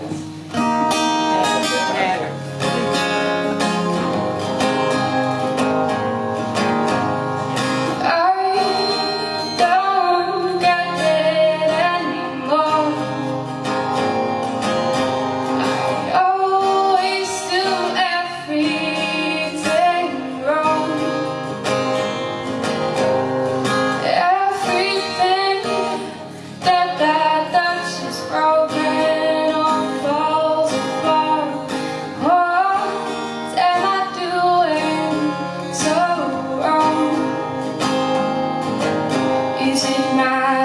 Thank is it not?